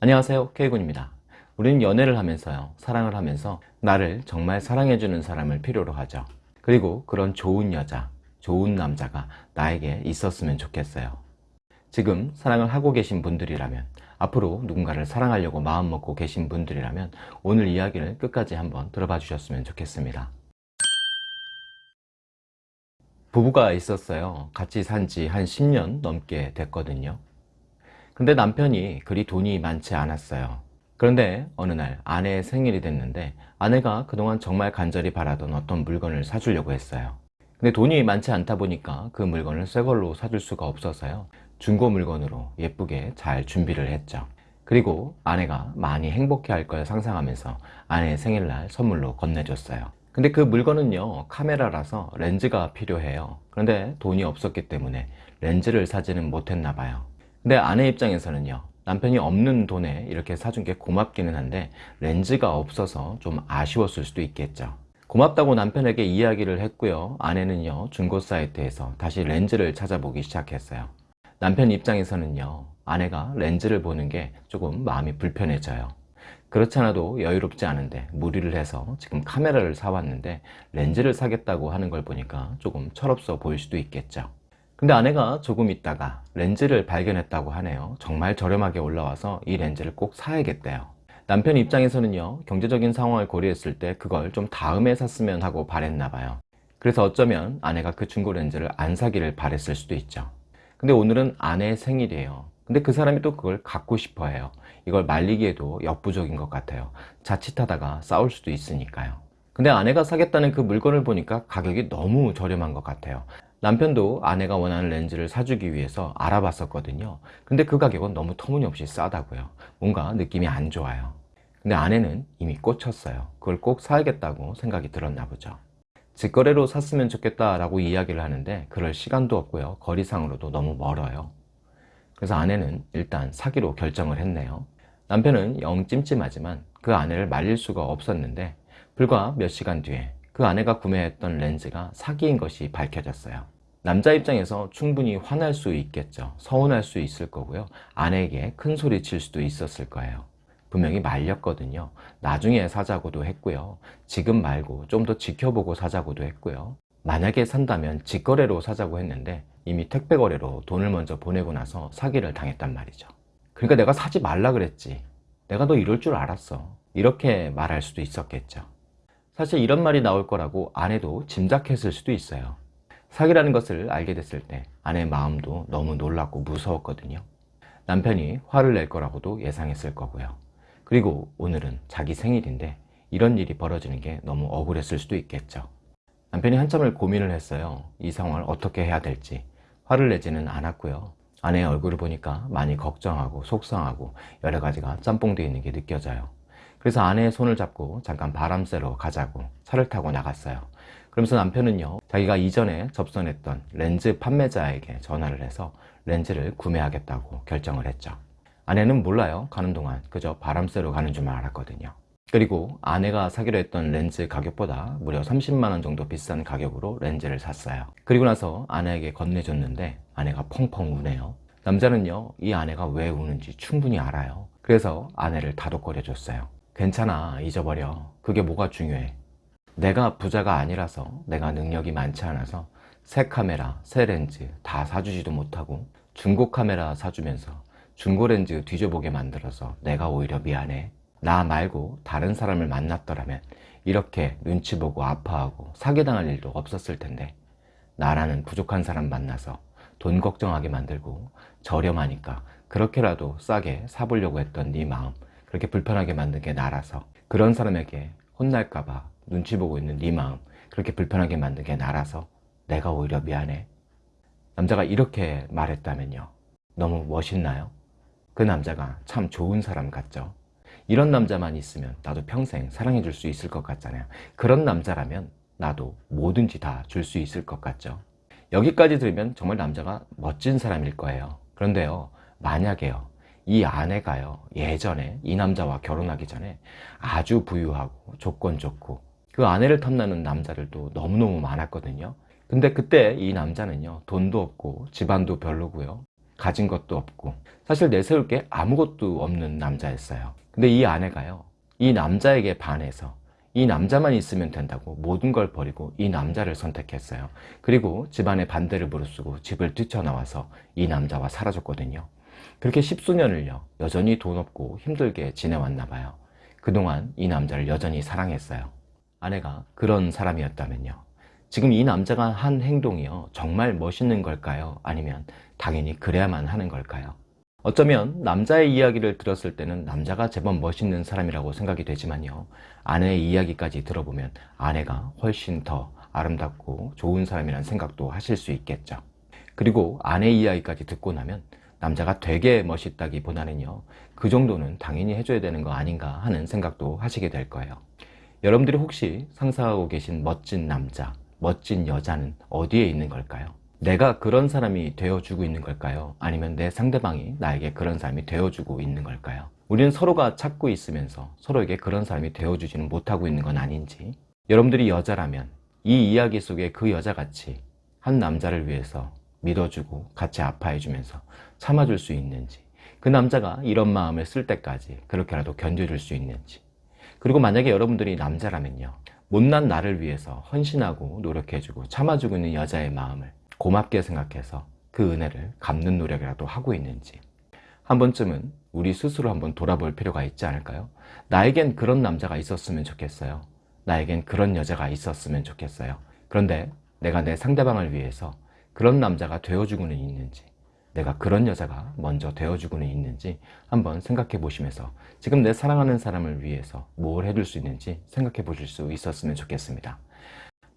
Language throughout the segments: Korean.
안녕하세요 K군입니다. 우리는 연애를 하면서요 사랑을 하면서 나를 정말 사랑해주는 사람을 필요로 하죠. 그리고 그런 좋은 여자 좋은 남자가 나에게 있었으면 좋겠어요. 지금 사랑을 하고 계신 분들이라면 앞으로 누군가를 사랑하려고 마음먹고 계신 분들이라면 오늘 이야기를 끝까지 한번 들어봐 주셨으면 좋겠습니다. 부부가 있었어요. 같이 산 지 한 10년 넘게 됐거든요 근데 남편이 그리 돈이 많지 않았어요. 그런데 어느 날 아내의 생일이 됐는데 아내가 그동안 정말 간절히 바라던 어떤 물건을 사주려고 했어요. 근데 돈이 많지 않다 보니까 그 물건을 새 걸로 사줄 수가 없어서요. 중고 물건으로 예쁘게 잘 준비를 했죠. 그리고 아내가 많이 행복해 할 걸 상상하면서 아내의 생일날 선물로 건네줬어요. 근데 그 물건은요 카메라라서 렌즈가 필요해요. 그런데 돈이 없었기 때문에 렌즈를 사지는 못했나 봐요 근데 아내 입장에서는요 남편이 없는 돈에 이렇게 사준 게 고맙기는 한데 렌즈가 없어서 좀 아쉬웠을 수도 있겠죠. 고맙다고 남편에게 이야기를 했고요. 아내는요 중고 사이트에서 다시 렌즈를 찾아보기 시작했어요. 남편 입장에서는요 아내가 렌즈를 보는 게 조금 마음이 불편해져요. 그렇지 않아도 여유롭지 않은데 무리를 해서 지금 카메라를 사왔는데 렌즈를 사겠다고 하는 걸 보니까 조금 철없어 보일 수도 있겠죠 근데 아내가 조금 있다가 렌즈를 발견했다고 하네요. 정말 저렴하게 올라와서 이 렌즈를 꼭 사야겠대요. 남편 입장에서는요 경제적인 상황을 고려했을 때 그걸 좀 다음에 샀으면 하고 바랬나 봐요. 그래서 어쩌면 아내가 그 중고 렌즈를 안 사기를 바랬을 수도 있죠. 근데 오늘은 아내의 생일이에요. 근데 그 사람이 또 그걸 갖고 싶어 해요. 이걸 말리기에도 역부족인 것 같아요. 자칫하다가 싸울 수도 있으니까요 근데 아내가 사겠다는 그 물건을 보니까 가격이 너무 저렴한 것 같아요. 남편도 아내가 원하는 렌즈를 사주기 위해서 알아봤었거든요. 근데 그 가격은 너무 터무니없이 싸다고요. 뭔가 느낌이 안 좋아요. 근데 아내는 이미 꽂혔어요. 그걸 꼭 사야겠다고 생각이 들었나 보죠. 직거래로 샀으면 좋겠다 라고 이야기를 하는데 그럴 시간도 없고요. 거리상으로도 너무 멀어요. 그래서 아내는 일단 사기로 결정을 했네요. 남편은 영 찜찜하지만 그 아내를 말릴 수가 없었는데 불과 몇 시간 뒤에 그 아내가 구매했던 렌즈가 사기인 것이 밝혀졌어요. 남자 입장에서 충분히 화날 수 있겠죠. 서운할 수 있을 거고요. 아내에게 큰 소리 칠 수도 있었을 거예요. 분명히 말렸거든요. 나중에 사자고도 했고요. 지금 말고 좀 더 지켜보고 사자고도 했고요. 만약에 산다면 직거래로 사자고 했는데 이미 택배 거래로 돈을 먼저 보내고 나서 사기를 당했단 말이죠. 그러니까 내가 사지 말라 그랬지. 내가 너 이럴 줄 알았어. 이렇게 말할 수도 있었겠죠 사실 이런 말이 나올 거라고 아내도 짐작했을 수도 있어요. 사기라는 것을 알게 됐을 때 아내의 마음도 너무 놀랍고 무서웠거든요. 남편이 화를 낼 거라고도 예상했을 거고요. 그리고 오늘은 자기 생일인데 이런 일이 벌어지는 게 너무 억울했을 수도 있겠죠. 남편이 한참을 고민을 했어요. 이 상황을 어떻게 해야 될지. 화를 내지는 않았고요. 아내의 얼굴을 보니까 많이 걱정하고 속상하고 여러 가지가 짬뽕되어 있는 게 느껴져요 그래서 아내의 손을 잡고 잠깐 바람 쐬러 가자고 차를 타고 나갔어요. 그러면서 남편은요 자기가 이전에 접선했던 렌즈 판매자에게 전화를 해서 렌즈를 구매하겠다고 결정을 했죠. 아내는 몰라요. 가는 동안 그저 바람 쐬러 가는 줄만 알았거든요. 그리고 아내가 사기로 했던 렌즈 가격보다 무려 30만원 정도 비싼 가격으로 렌즈를 샀어요. 그리고 나서 아내에게 건네줬는데 아내가 펑펑 우네요. 남자는요 이 아내가 왜 우는지 충분히 알아요. 그래서 아내를 다독거려 줬어요 괜찮아 잊어버려. 그게 뭐가 중요해? 내가 부자가 아니라서 내가 능력이 많지 않아서 새 카메라, 새 렌즈 다 사주지도 못하고 중고 카메라 사주면서 중고 렌즈 뒤져보게 만들어서 내가 오히려 미안해. 나 말고 다른 사람을 만났더라면 이렇게 눈치 보고 아파하고 사기당할 일도 없었을 텐데. 나라는 부족한 사람 만나서 돈 걱정하게 만들고 저렴하니까 그렇게라도 싸게 사보려고 했던 네 마음 그렇게 불편하게 만든 게 나라서 그런 사람에게 혼날까봐 눈치 보고 있는 네 마음 그렇게 불편하게 만든 게 나라서 내가 오히려 미안해. 남자가 이렇게 말했다면요. 너무 멋있나요? 그 남자가 참 좋은 사람 같죠. 이런 남자만 있으면 나도 평생 사랑해 줄 수 있을 것 같잖아요. 그런 남자라면 나도 뭐든지 다 줄 수 있을 것 같죠. 여기까지 들으면 정말 남자가 멋진 사람일 거예요. 그런데요 만약에요 이 아내가요 예전에 이 남자와 결혼하기 전에 아주 부유하고 조건 좋고 그 아내를 탐나는 남자들도 너무너무 많았거든요 근데 그때 이 남자는요 돈도 없고 집안도 별로고요 가진 것도 없고 사실 내세울 게 아무것도 없는 남자였어요. 근데 이 아내가요. 이 남자에게 반해서 이 남자만 있으면 된다고 모든 걸 버리고 이 남자를 선택했어요. 그리고 집안의 반대를 무릅쓰고 집을 뛰쳐나와서 이 남자와 살아줬거든요. 그렇게 십수년을요. 여전히 돈 없고 힘들게 지내왔나 봐요. 그동안 이 남자를 여전히 사랑했어요. 아내가 그런 사람이었다면요. 지금 이 남자가 한 행동이요. 정말 멋있는 걸까요? 아니면 당연히 그래야만 하는 걸까요? 어쩌면 남자의 이야기를 들었을 때는 남자가 제법 멋있는 사람이라고 생각이 되지만요. 아내의 이야기까지 들어보면 아내가 훨씬 더 아름답고 좋은 사람이라는 생각도 하실 수 있겠죠. 그리고 아내 이야기까지 듣고 나면 남자가 되게 멋있다기보다는요. 그 정도는 당연히 해줘야 되는 거 아닌가 하는 생각도 하시게 될 거예요. 여러분들이 혹시 상상하고 계신 멋진 남자, 멋진 여자는 어디에 있는 걸까요? 내가 그런 사람이 되어주고 있는 걸까요? 아니면 내 상대방이 나에게 그런 사람이 되어주고 있는 걸까요? 우리는 서로가 찾고 있으면서 서로에게 그런 사람이 되어주지는 못하고 있는 건 아닌지 여러분들이 여자라면 이 이야기 속에 그 여자같이 한 남자를 위해서 믿어주고 같이 아파해주면서 참아줄 수 있는지 그 남자가 이런 마음을 쓸 때까지 그렇게라도 견뎌줄 수 있는지 그리고 만약에 여러분들이 남자라면요 못난 나를 위해서 헌신하고 노력해주고 참아주고 있는 여자의 마음을 고맙게 생각해서 그 은혜를 갚는 노력이라도 하고 있는지 한 번쯤은 우리 스스로 한번 돌아볼 필요가 있지 않을까요? 나에겐 그런 남자가 있었으면 좋겠어요. 나에겐 그런 여자가 있었으면 좋겠어요. 그런데 내가 내 상대방을 위해서 그런 남자가 되어주고는 있는지 내가 그런 여자가 먼저 되어주고는 있는지 한번 생각해 보시면서 지금 내 사랑하는 사람을 위해서 뭘 해줄 수 있는지 생각해 보실 수 있었으면 좋겠습니다.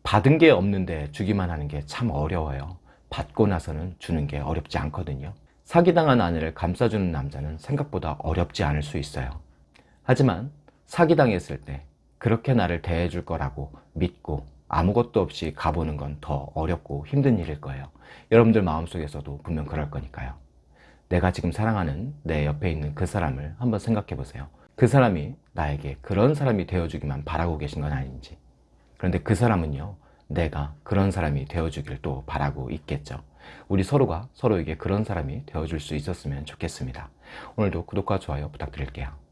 받은 게 없는데 주기만 하는 게 참 어려워요. 받고 나서는 주는 게 어렵지 않거든요. 사기당한 아내를 감싸주는 남자는 생각보다 어렵지 않을 수 있어요. 하지만 사기당했을 때 그렇게 나를 대해줄 거라고 믿고 아무것도 없이 가보는 건 더 어렵고 힘든 일일 거예요. 여러분들 마음속에서도 분명 그럴 거니까요. 내가 지금 사랑하는 내 옆에 있는 그 사람을 한번 생각해 보세요. 그 사람이 나에게 그런 사람이 되어주기만 바라고 계신 건 아닌지. 그런데 그 사람은요, 내가 그런 사람이 되어주길 또 바라고 있겠죠. 우리 서로가 서로에게 그런 사람이 되어줄 수 있었으면 좋겠습니다. 오늘도 구독과 좋아요 부탁드릴게요.